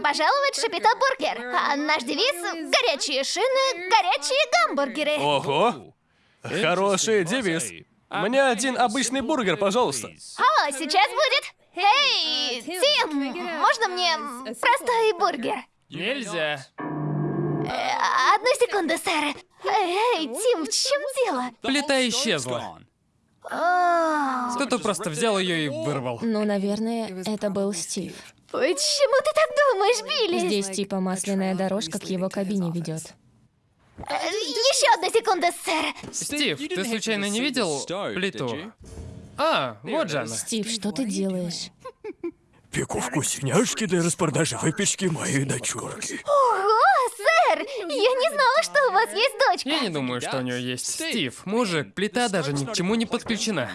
пожаловать в Шапито Бургер. А наш девиз – горячие шины, горячие гамбургеры. Ого! Хороший девиз. Мне один обычный бургер, пожалуйста. О, сейчас будет. Эй, Тим, можно мне простой бургер? Нельзя. Э, Одну секунду, сэр. Эй, Тим, в чем дело? Плита исчезла. Кто-то просто взял ее и вырвал. Ну, наверное, это был Стив. Почему ты так думаешь, Билли? Здесь типа масляная дорожка к его кабине ведет. Еще одну секунду, сэр. Стив, ты случайно не видел плиту? А, вот же она. Стив, что ты делаешь? Пеку вкусняшки для распродажи выпечки моей дочурки. Ого, сэр! Я не знала, что у вас есть дочка. Я не думаю, что у нее есть. Стив, мужик, плита даже ни к чему не подключена.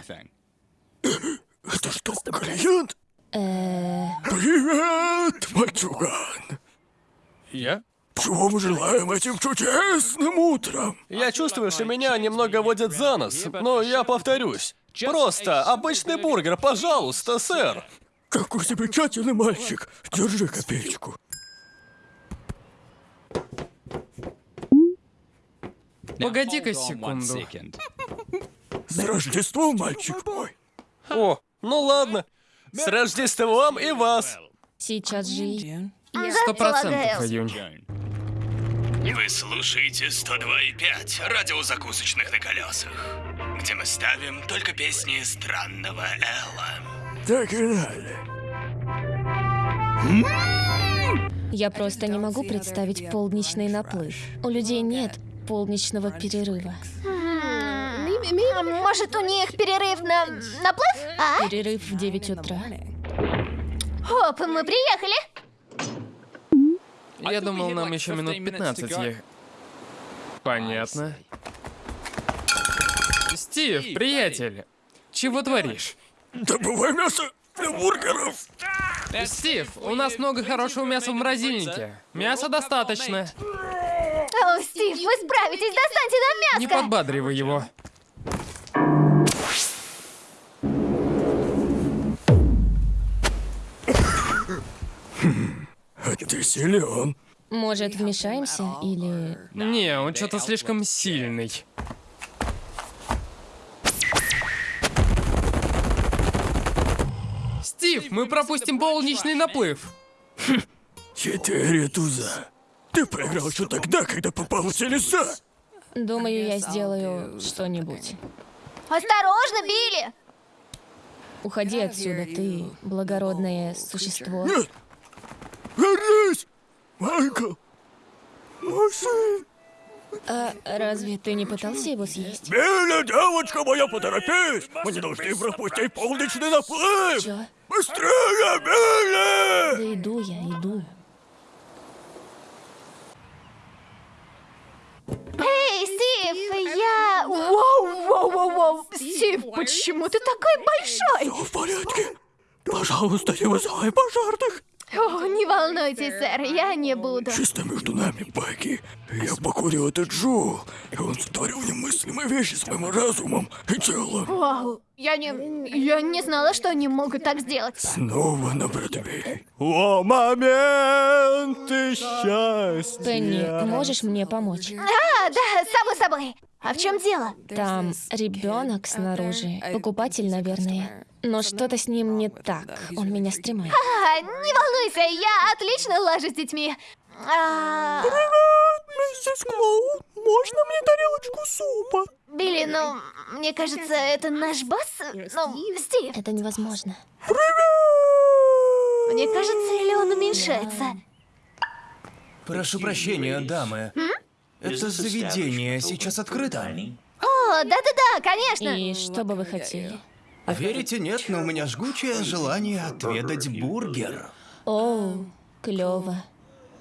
Это что, клиент? Э, Привет, мальчуган. Я? Чего мы желаем этим чудесным утром? Я чувствую, что меня немного водят за нос, но я повторюсь. Просто обычный бургер, пожалуйста, сэр. Какой замечательный мальчик. Держи копеечку. Погоди-ка секунду. С Рождеством, мальчик мой. О, ну ладно. С Рождеством и вас. сейчас же и- Сто процентов. Июнь. Вы слушаете 102,5 радио закусочных на колесах, где мы ставим только песни странного Элла. Так и надо. Я просто не могу представить полдничный наплыв. У людей нет полдничного перерыва. Может, у них перерыв на наплыв? А? Перерыв в 9 утра. Оп, мы приехали. Я думал, нам еще минут 15 ехать. Понятно. Стив, приятель, чего творишь? Добывай мясо для бургеров. Стив, у нас много хорошего мяса в морозильнике. Мяса достаточно. О, Стив, вы справитесь, достаньте нам Не мяско. подбадривай его. Силен. Может, вмешаемся или... Не, он что-то слишком сильный. Стив, мы пропустим полничный наплыв. Четыре туза. Ты проиграл еще тогда, когда попал в телеса. Думаю, я сделаю что-нибудь. Осторожно, Билли. Уходи отсюда, ты благородное существо. Нет! Вернись! Майкл! Мой сын! А разве ты не пытался его съесть? Билли, девочка моя, поторопись! Мы не должны пропустить полночный наплыв! Чё? Быстрее, Билли! Да иду я, иду. Эй, Стив, я... Воу, воу, воу, воу. Стив, почему ты такой большой? Все в порядке. Пожалуйста, не вызывай пожарных. О, не волнуйтесь, сэр, я не буду. Чисто между нами, Пегги. Я покурил этот Джул, и он сотворил немыслимые вещи с моим разумом и телом. Вау, я не... Я не знала, что они могут так сделать. Снова на Бродвей. О, моменты счастья! Пенни, можешь мне помочь? А, да, само собой. А в чем дело? Там ребенок снаружи. Покупатель, наверное. Но что-то с ним не так. Он меня стремает. А, не волнуйся, я отлично лажу с детьми. А, Миссис Клоун, можно мне тарелочку супа? Билли, ну, мне кажется, это наш босс. Ну, Стив. Это невозможно. Мне кажется, или он уменьшается. Прошу прощения, дамы. Это заведение сейчас открыто. О, да-да-да, конечно. И что бы вы хотели? Верите, нет, но у меня жгучее желание отведать бургер. Оу, клево.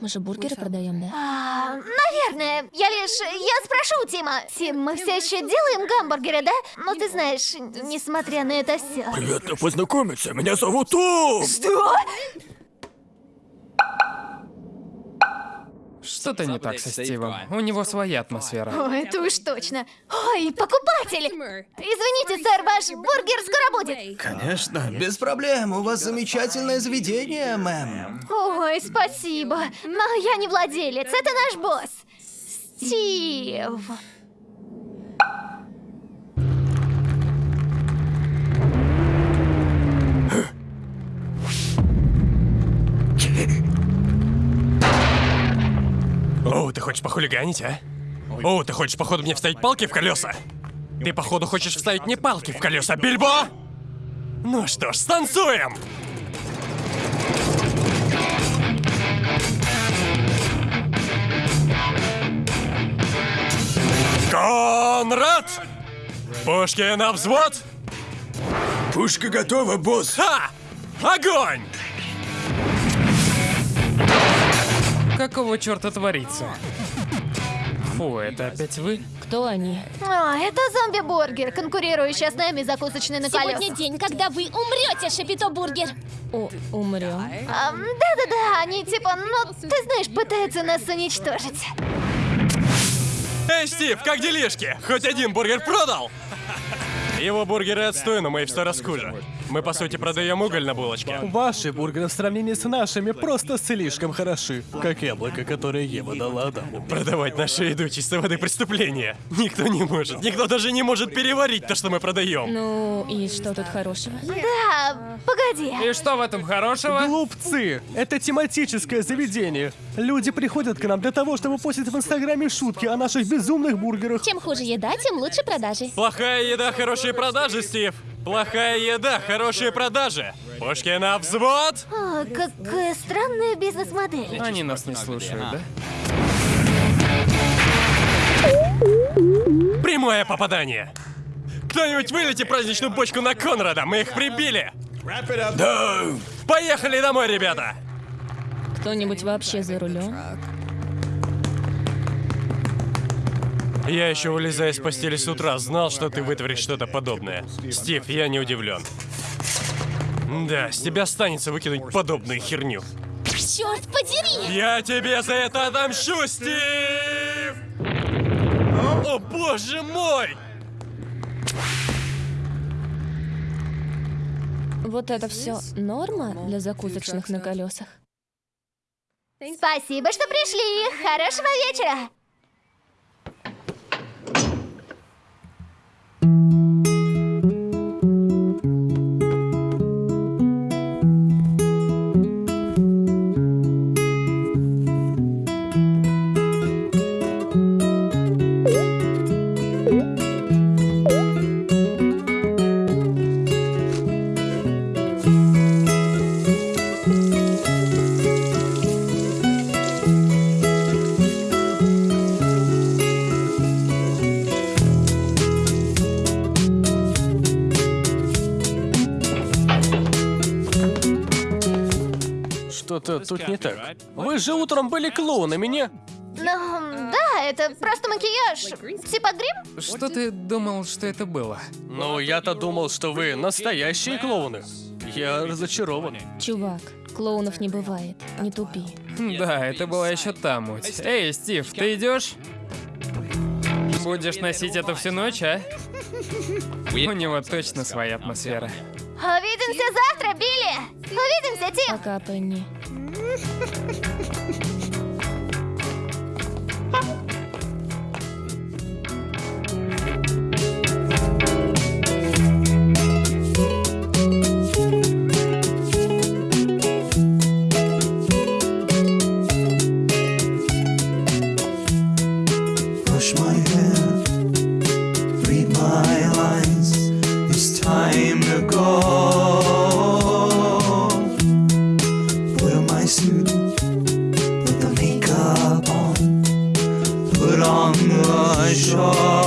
Мы же бургеры продаем, да? А, наверное, я лишь... Я спрошу Тима. Тим, мы все еще делаем гамбургеры, да? Но ты знаешь, несмотря на это все... Приятно познакомиться, меня зовут Том! Что? Что-то не так со Стивом. У него своя атмосфера. О, это уж точно. Ой, покупатель! Извините, сэр, ваш бургер скоро будет. Конечно, без проблем. У вас замечательное заведение, мэм. Ой, спасибо. Но я не владелец, это наш босс. Стив. Хочешь похулиганить, а? О, ты хочешь, походу, мне вставить палки в колеса? Ты, походу, хочешь вставить мне палки в колеса, Бильбо? Ну что ж, станцуем! Конрад! Пушки на взвод! Пушка готова, босс. Ха! Огонь! Какого черта творится? Фу, это опять вы? Кто они? О, это зомби-бургер, конкурирующий с нами закусочный на Сегодня колесах. день, когда вы умрете, Шапито Бургер. О, умрем. Да-да-да, они типа, ну, ты знаешь, пытаются нас уничтожить. Эй, Стив, как делишки? Хоть один бургер продал? Его бургеры отстой, но мы их в сто раз хуже. Мы, по сути, продаем уголь на булочке. Ваши бургеры в сравнении с нашими просто слишком хороши. Как яблоко, которое Ева дала Адаму. Продавать нашу еду чистой воды преступление. Никто не может. Никто даже не может переварить то, что мы продаем. Ну, и что тут хорошего? Да, погоди. И что в этом хорошего? Глупцы! Это тематическое заведение. Люди приходят к нам для того, чтобы постить в Инстаграме шутки о наших безумных бургерах. Чем хуже еда, тем лучше продажи. Плохая еда, хорошие продажи, Стив. Плохая еда, хорошие продажи. Пушки на взвод. О, какая странная бизнес-модель. Они нас не слушают, да? Прямое попадание. Кто-нибудь вылейте праздничную бочку на Конрада, мы их прибили. Да. Поехали домой, ребята. Кто-нибудь вообще за рулем? Я еще вылезая из постели с утра, знал, что ты вытворишь что-то подобное. Стив, я не удивлен. Да, с тебя останется выкинуть подобную херню. Черт подери! Я тебе за это отомщу, Стив! О, боже мой! Вот это все норма для закусочных на колесах? Спасибо, что пришли. Хорошего вечера. Thank you. Что-то тут не так. Вы же утром были клоунами, не? Ну, да, это просто макияж. Типа грим? Что ты думал, что это было? Ну, я-то думал, что вы настоящие клоуны. Я разочарован. Чувак, клоунов не бывает. Не тупи. Да, это была еще та муть. Эй, Стив, ты идешь? Будешь носить это всю ночь, а? У него точно своя атмосфера. Увидимся завтра, Билли. Увидимся, Тим. Пока, Пенни. my suit, put the makeup on, put on the show.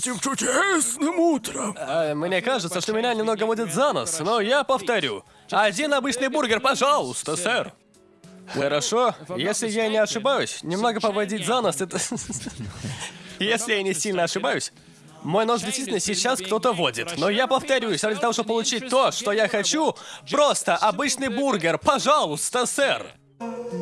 Этим чудесным утром. А, мне кажется, что меня немного водит за нос, но я повторю. Один обычный бургер, пожалуйста, сэр. Хорошо, если я не ошибаюсь, немного поводить за нос это... Если я не сильно ошибаюсь, мой нос действительно сейчас кто-то водит. Но я повторюсь, ради того, чтобы получить то, что я хочу, просто обычный бургер, пожалуйста, сэр.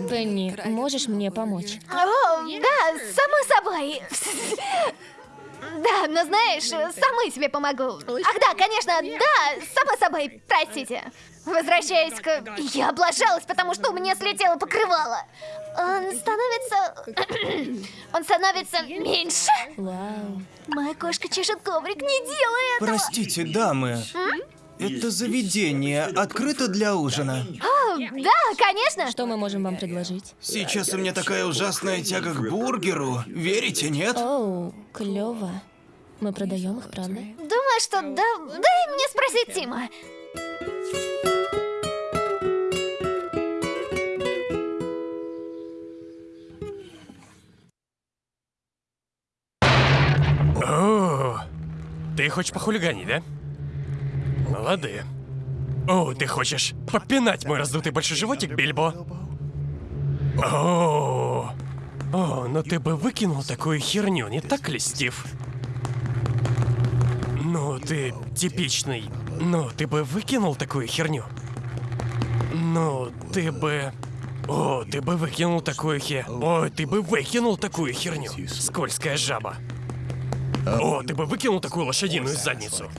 Пенни, можешь мне помочь? О, да, само собой. Да, но знаешь, самой себе помогу. Ах да, конечно, да, само собой, простите. Возвращаясь к... Я облажалась, потому что у меня слетело покрывало. Он становится... Он становится меньше. Вау. Моя кошка чешет коврик, не делай этого. Простите, дамы. Это заведение открыто для ужина. О, да, конечно. Что мы можем вам предложить? Сейчас у меня такая ужасная тяга к бургеру. Верите, нет? Оу, клево. Мы продаем их, правда? Думаю, что да... Дай мне спросить Тима. О, ты хочешь похулиганить, да? Молодые. О, ты хочешь попинать мой раздутый большой животик, Бильбо? О, о, но ты бы выкинул такую херню, не так ли, Стив? Ну, ты типичный. Ну, ты бы выкинул такую херню? Ну, ты бы... О, ты бы выкинул такую хе... О, ты бы выкинул такую херню. Скользкая жаба. О, ты бы выкинул такую лошадиную задницу.